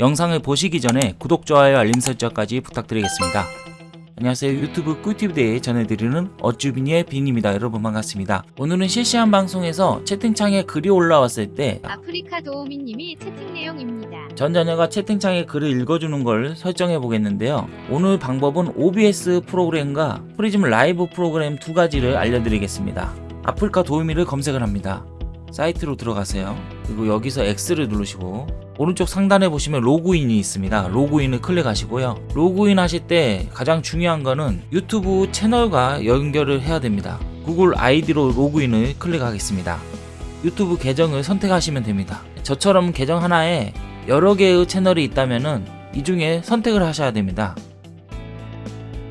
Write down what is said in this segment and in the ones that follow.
영상을 보시기 전에 구독, 좋아요, 알림 설정까지 부탁드리겠습니다. 안녕하세요. 유튜브 꿀팁 대에 전해드리는 어쭈비니의 빈입니다. 여러분 반갑습니다. 오늘은 실시간 방송에서 채팅창에 글이 올라왔을 때 아프리카 도우미님이 채팅 내용입니다. 전자녀가 채팅창에 글을 읽어주는 걸 설정해 보겠는데요. 오늘 방법은 OBS 프로그램과 프리즘 라이브 프로그램 두 가지를 알려드리겠습니다. 아프리카 도우미를 검색을 합니다. 사이트로 들어가세요 그리고 여기서 X를 누르시고 오른쪽 상단에 보시면 로그인이 있습니다. 로그인을 클릭하시고요. 로그인 하실 때 가장 중요한 거는 유튜브 채널과 연결을 해야 됩니다. 구글 아이디로 로그인을 클릭하겠습니다. 유튜브 계정을 선택하시면 됩니다. 저처럼 계정 하나에 여러 개의 채널이 있다면은 이 중에 선택을 하셔야 됩니다.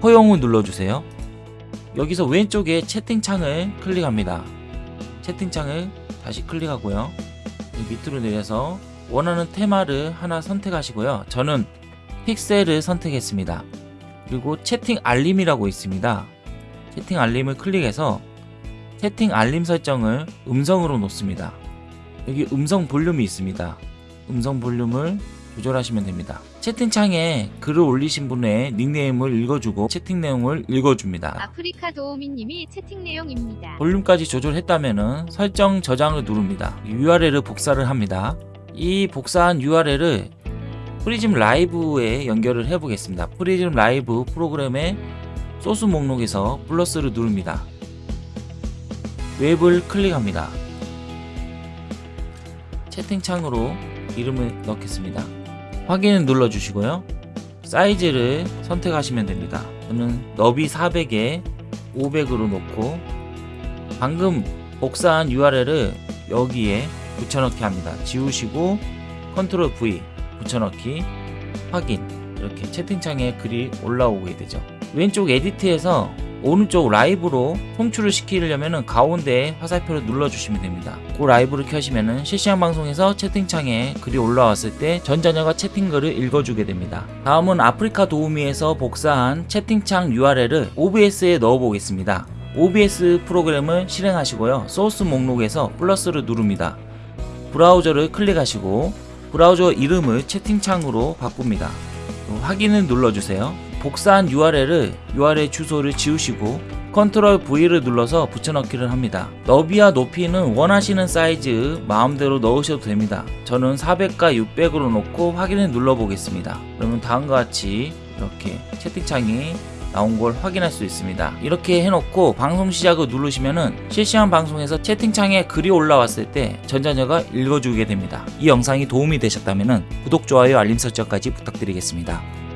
허용을 눌러주세요. 여기서 왼쪽에 채팅창을 클릭합니다. 채팅창을 다시 클릭하고요. 이 밑으로 내려서 원하는 테마를 하나 선택하시고요. 저는 픽셀을 선택했습니다. 그리고 채팅 알림이라고 있습니다. 채팅 알림을 클릭해서 채팅 알림 설정을 음성으로 놓습니다. 여기 음성 볼륨이 있습니다. 음성 볼륨을 조절하시면 됩니다 채팅창에 글을 올리신 분의 닉네임을 읽어주고 채팅 내용을 읽어줍니다 아프리카 도우미님이 채팅 내용입니다. 볼륨까지 조절했다면 설정 저장을 누릅니다. URL을 복사를 합니다. 이 복사한 URL을 프리즘 라이브에 연결을 해 보겠습니다. 프리즘 라이브 프로그램의 소스 목록에서 플러스를 누릅니다. 웹을 클릭합니다. 채팅창으로 이름을 넣겠습니다. 확인을 눌러주시고요. 사이즈를 선택하시면 됩니다. 저는 너비 400에 500으로 놓고 방금 복사한 URL을 여기에 붙여넣기 합니다. 지우시고 control V 붙여넣기 확인 이렇게 채팅창에 글이 올라오게 되죠. 왼쪽 edit에서 오른쪽 라이브로 송출을 시키려면 가운데 화살표를 눌러주시면 됩니다. 그 라이브를 켜시면 실시간 방송에서 채팅창에 글이 올라왔을 때 전자녀가 채팅글을 읽어주게 됩니다. 다음은 아프리카 도우미에서 복사한 채팅창 URL을 OBS에 넣어 보겠습니다. OBS 프로그램을 실행하시고요. 소스 목록에서 플러스를 누릅니다. 브라우저를 클릭하시고 브라우저 이름을 채팅창으로 바꿉니다. 확인을 눌러주세요. 복사한 URL을 URL 주소를 지우시고 control V를 눌러서 붙여넣기를 합니다. 너비와 높이는 원하시는 사이즈 마음대로 넣으셔도 됩니다. 저는 400과 600으로 놓고 확인을 눌러 보겠습니다. 그러면 다음과 같이 이렇게 채팅창이 나온 걸 확인할 수 있습니다. 이렇게 해놓고 방송 시작을 누르시면은 실시간 방송에서 채팅창에 글이 올라왔을 때 전자녀가 읽어주게 됩니다. 이 영상이 도움이 되셨다면 구독, 좋아요, 알림 설정까지 부탁드리겠습니다.